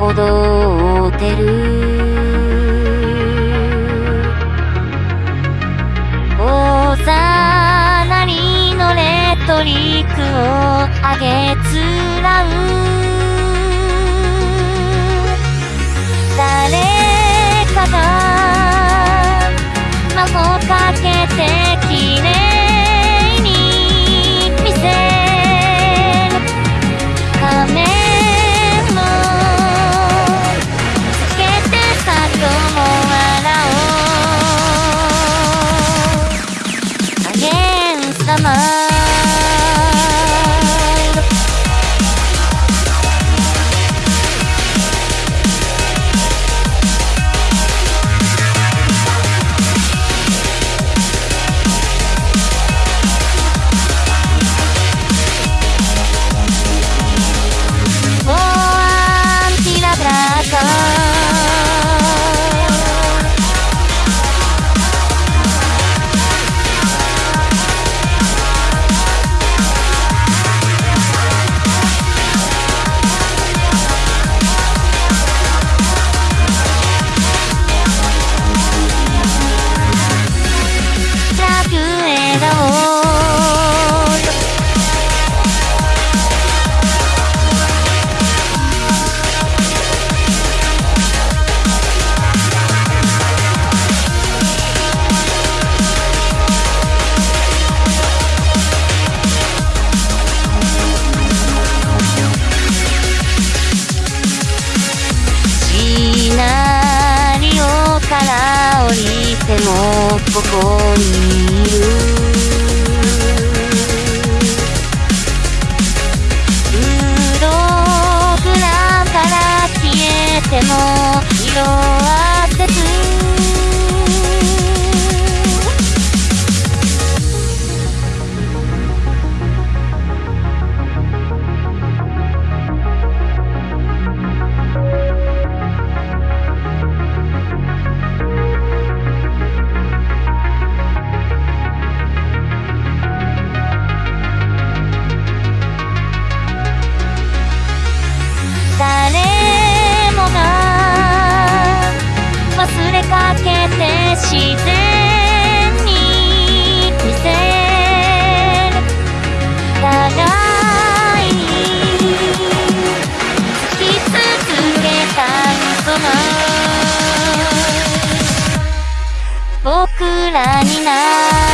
踊ってる。おなりのレトリックをあげつらう。誰かが干嘛ここにいる僕らにな